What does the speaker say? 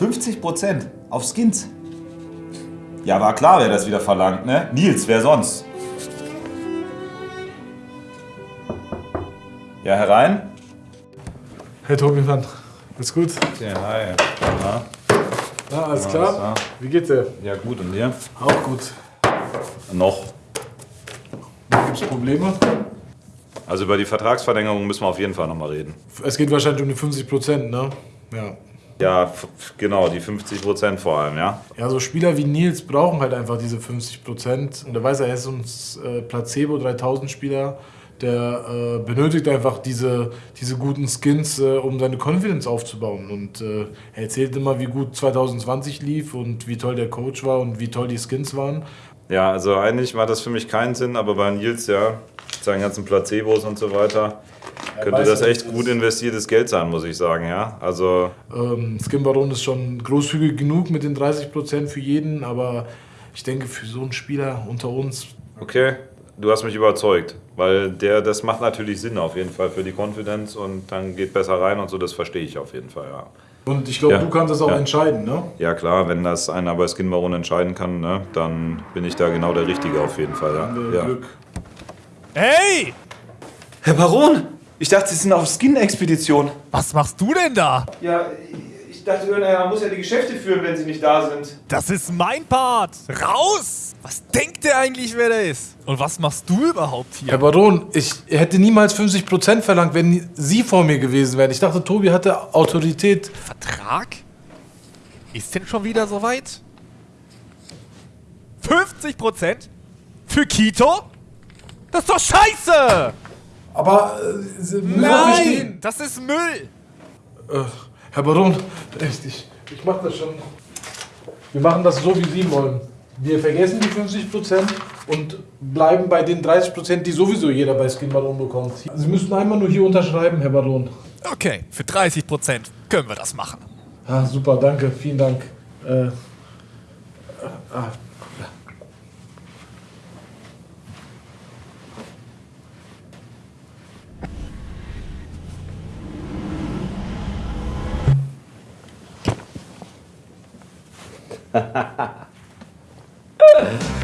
50% auf Skins. Ja, war klar, wer das wieder verlangt, ne? Nils, wer sonst? Ja, herein? Hey Tobi, Mann. Alles gut? Ja, hi. Na, Ja, alles alles klar? klar. Wie geht's dir? Ja, gut, und dir? Auch gut. Noch. Gibt's Probleme? Also über die Vertragsverlängerung müssen wir auf jeden Fall nochmal reden. Es geht wahrscheinlich um die 50 Prozent, ne? Ja. Ja, genau, die 50% vor allem, ja. Ja, so Spieler wie Nils brauchen halt einfach diese 50 Prozent. Und der weiß, er ist so ein äh, Placebo 3000 Spieler. Der äh, benötigt einfach diese, diese guten Skins, äh, um seine Confidence aufzubauen. Und äh, er erzählt immer, wie gut 2020 lief und wie toll der Coach war und wie toll die Skins waren. Ja, also eigentlich macht das für mich keinen Sinn, aber bei Nils, ja, mit seinen ganzen Placebos und so weiter, könnte das echt gut investiertes Geld sein, muss ich sagen, ja. Also, Ähm, Skin Baron ist schon großzügig genug mit den 30 Prozent für jeden, aber ich denke, für so einen Spieler unter uns okay, du hast mich überzeugt, weil der, das macht natürlich Sinn auf jeden Fall für die Confidence und dann geht besser rein und so, das verstehe ich auf jeden Fall, ja. Und ich glaube, Ja. du kannst das auch Ja. entscheiden, ne? Ja klar, wenn das einer bei Skin Baron entscheiden kann, ne, dann bin ich da genau der Richtige auf jeden Fall, Haben wir ja. ja. Glück. Hey! Herr Baron, ich dachte, Sie sind auf Skin-Expedition. Was machst du denn da? Ja, ich dachte, er muss ja die Geschäfte führen, wenn Sie nicht da sind. Das ist mein Part. Raus! Was denkt der eigentlich, wer der ist? Und was machst du überhaupt Herr hier? Baron, ich hätte niemals 50 Prozent verlangt, wenn Sie vor mir gewesen wären. Ich dachte, Tobi hatte Autorität. Vertrag? Ist denn schon wieder soweit? 50 Prozent? Für Kito? Das ist doch scheiße! Aber äh, verstehen. Das ist Müll! Äh, Herr Baron, echt, ich, ich mach das schon. Wir machen das so, wie Sie wollen. Wir vergessen die 50 Prozent und bleiben bei den 30 Prozent, die sowieso jeder bei Skin Baron bekommt. Sie müssen einmal nur hier unterschreiben, Herr Baron. Okay, für 30 Prozent können wir das machen. Ah, super, danke, vielen Dank. Äh, äh, ah, ハハハハ